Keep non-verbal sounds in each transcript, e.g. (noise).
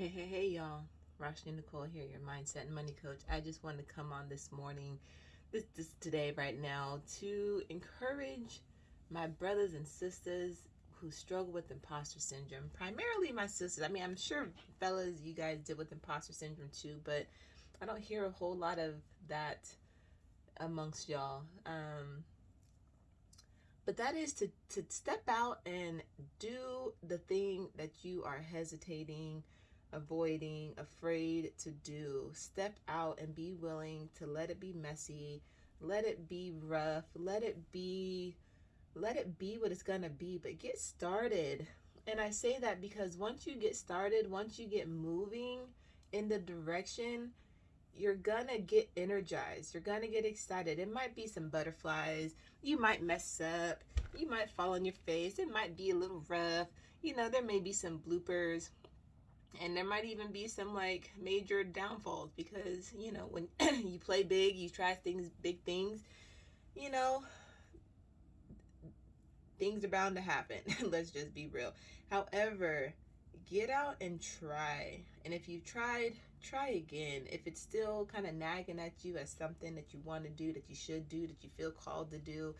Hey, hey, hey, y'all. Roshni Nicole here, your mindset and money coach. I just wanted to come on this morning, this, this today, right now, to encourage my brothers and sisters who struggle with imposter syndrome. Primarily my sisters. I mean, I'm sure fellas, you guys deal with imposter syndrome too, but I don't hear a whole lot of that amongst y'all. Um, but that is to, to step out and do the thing that you are hesitating, avoiding, afraid to do. Step out and be willing to let it be messy, let it be rough, let it be let it be what it's going to be, but get started. And I say that because once you get started, once you get moving in the direction you're gonna get energized. You're gonna get excited. It might be some butterflies. You might mess up. You might fall on your face. It might be a little rough. You know there may be some bloopers and there might even be some like major downfalls because you know when (clears throat) you play big you try things big things you know things are bound to happen (laughs) let's just be real however get out and try. And if you've tried, try again. If it's still kind of nagging at you as something that you want to do, that you should do, that you feel called to do,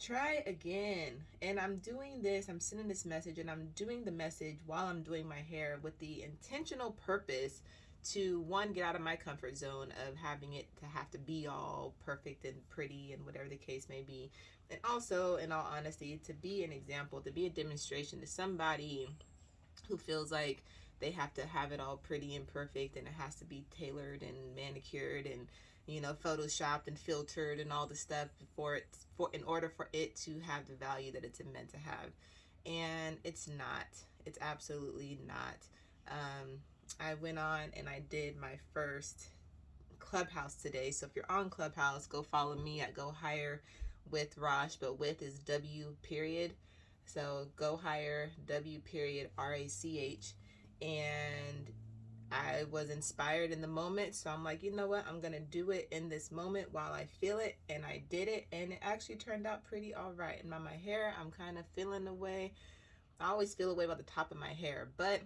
try again. And I'm doing this, I'm sending this message, and I'm doing the message while I'm doing my hair with the intentional purpose to one get out of my comfort zone of having it to have to be all perfect and pretty and whatever the case may be and also in all honesty to be an example to be a demonstration to somebody who feels like they have to have it all pretty and perfect and it has to be tailored and manicured and you know photoshopped and filtered and all the stuff for it for in order for it to have the value that it's meant to have. And it's not. It's absolutely not. Um, I went on and I did my first clubhouse today. So if you're on clubhouse go follow me at go higher with Rach but with is W period. So go higher W period R A C H. And I was inspired in the moment. So I'm like, you know what? I'm going to do it in this moment while I feel it. And I did it. And it actually turned out pretty all right. And by my hair, I'm kind of feeling the way. I always feel a way about the top of my hair. But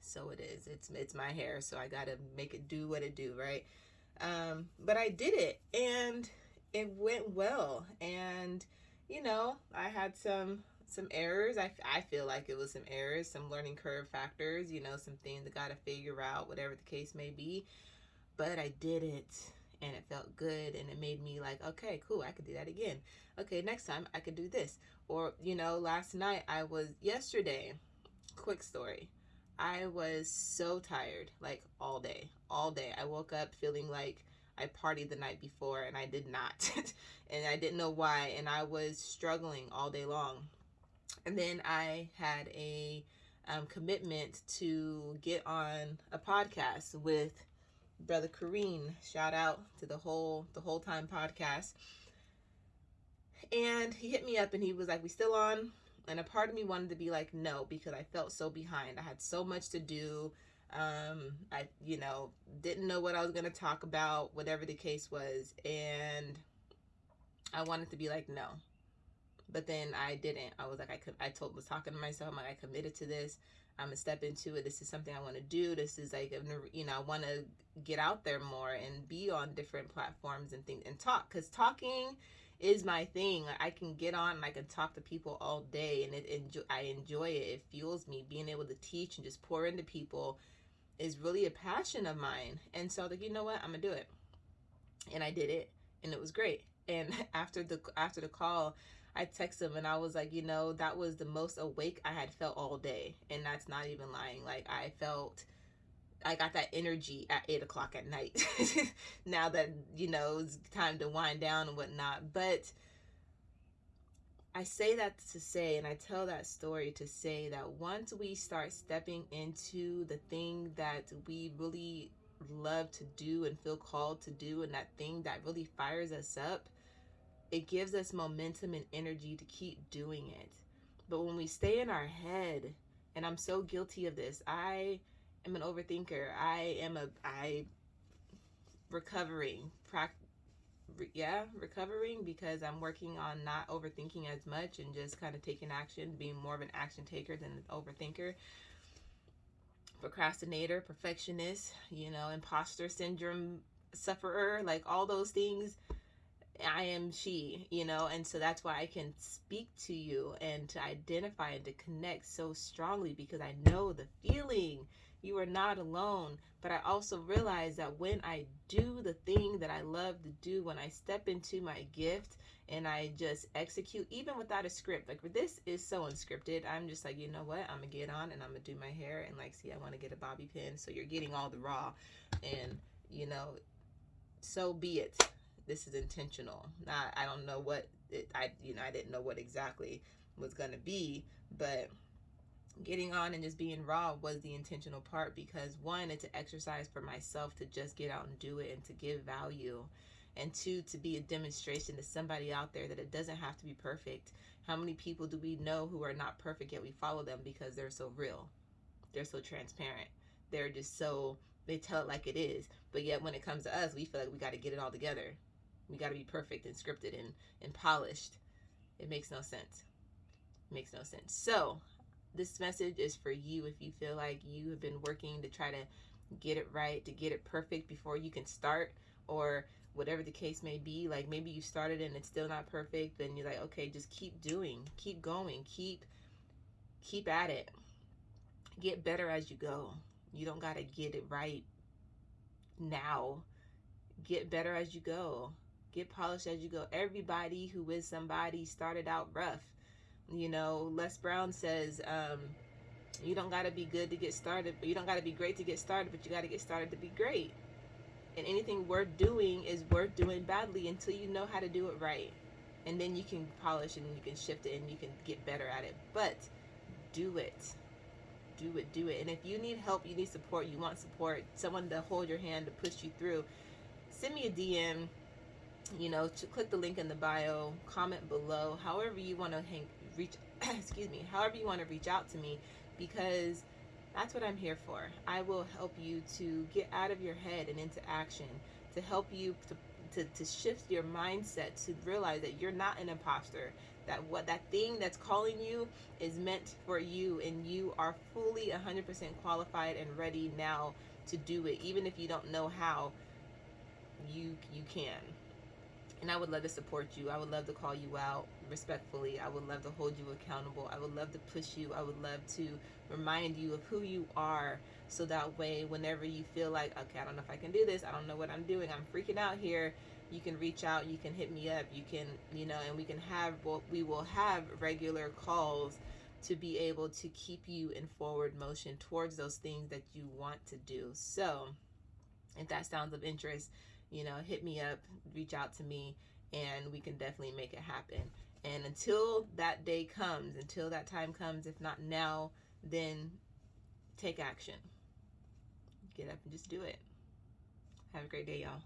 so it is. It's, it's my hair. So I got to make it do what it do, right? Um, but I did it. And it went well. And you know, I had some some errors. I, I feel like it was some errors, some learning curve factors, you know, some things I got to figure out, whatever the case may be. But I did it and it felt good and it made me like, okay, cool, I could do that again. Okay, next time I could do this. Or, you know, last night I was, yesterday, quick story. I was so tired, like all day, all day. I woke up feeling like I partied the night before and I did not. (laughs) and I didn't know why. And I was struggling all day long. And then I had a um, commitment to get on a podcast with brother Kareem. Shout out to the whole the whole time podcast. And he hit me up and he was like, "We still on?" And a part of me wanted to be like, "No," because I felt so behind. I had so much to do um i you know didn't know what i was to talk about whatever the case was and i wanted to be like no but then i didn't. I was like i could i told was talking to myself i'm like i committed to this. I'm gonna step into it. This is something i want to do. This is like you know i want to get out there more and be on different platforms and things and talk because talking is my thing. I can get on and i can talk to people all day and it enjoy i enjoy it. It fuels me. Being able to teach and just pour into people is really a passion of mine. And so like, you know what, I'm gonna do it. And I did it and it was great. And (laughs) after the after the call, I texted him and I was like, you know, that was the most awake I had felt all day. And that's not even lying. Like I felt I got that energy at eight o'clock at night. (laughs) now that, you know, it's time to wind down and whatnot. But I say that to say, and I tell that story to say that once we start stepping into the thing that we really love to do and feel called to do, and that thing that really fires us up, it gives us momentum and energy to keep doing it. But when we stay in our head, and I'm so guilty of this, I am an overthinker. I am a, I recovering, yeah, recovering because I'm working on not overthinking as much and just kind of taking action, being more of an action taker than an overthinker. procrastinator, perfectionist, you know, imposter syndrome sufferer, like all those things. I am she, you know, and so that's why I can speak to you and to identify and to connect so strongly because I know the feeling. You are not alone. But I also realize that when I do the thing that I love to do, when I step into my gift and I just execute, even without a script, like this is so unscripted. I'm just like, you know what? I'm gonna get on and I'm gonna do my hair and like, see, I want to get a bobby pin. So you're getting all the raw, and you know, so be it. This is intentional. Not, I don't know what it, I, you know, I didn't know what exactly was gonna be, but getting on and just being raw was the intentional part because one it's an exercise for myself to just get out and do it and to give value and two to be a demonstration to somebody out there that it doesn't have to be perfect. How many people do we know who are not perfect yet we follow them because they're so real? They're so transparent. They're just so they tell it like it is. But yet when it comes to us we feel like we got to get it all together we got to be perfect and scripted and, and polished it makes no sense it makes no sense so this message is for you if you feel like you have been working to try to get it right, to get it perfect before you can start, or whatever the case may be. Like maybe you started and it's still not perfect, then you're like, okay, just keep doing, keep going, keep keep at it. Get better as you go. You don't got to get it right now. Get better as you go. Get polished as you go. Everybody who is somebody started out rough you know, Les Brown says, um, you don't got to be good to get started, but you don't got to be great to get started, but you got to get started to be great. And anything worth doing is worth doing badly until you know how to do it right. And then you can polish and you can shift it and you can get better at it. But do it. Do it, do it. And if you need help, you need support, you want support, someone to hold your hand to push you through, send me a DM. You know, to click the link in the bio, comment below, however you want to hang, reach (clears throat) excuse me however you want to reach out to me because that's what i'm here for. I will help you to get out of your head and into action to help you to to, to shift your mindset to realize that you're not an imposter that what that thing that's calling you is meant for you and you are fully 100% qualified and ready now to do it even if you don't know how you you can and I would love to support you. I would love to call you out respectfully. I would love to hold you accountable. I would love to push you. I would love to remind you of who you are so that way whenever you feel like, okay, I don't know if I can do this. I don't know what I'm doing. I'm freaking out here. You can reach out. You can hit me up. You can, you know, and we can have, well, we will have regular calls to be able to keep you in forward motion towards those things that you want to do. So if that sounds of interest, you know, hit me up, reach out to me, and we can definitely make it happen. And until that day comes, until that time comes, if not now, then take action. Get up and just do it. Have a great day, y'all.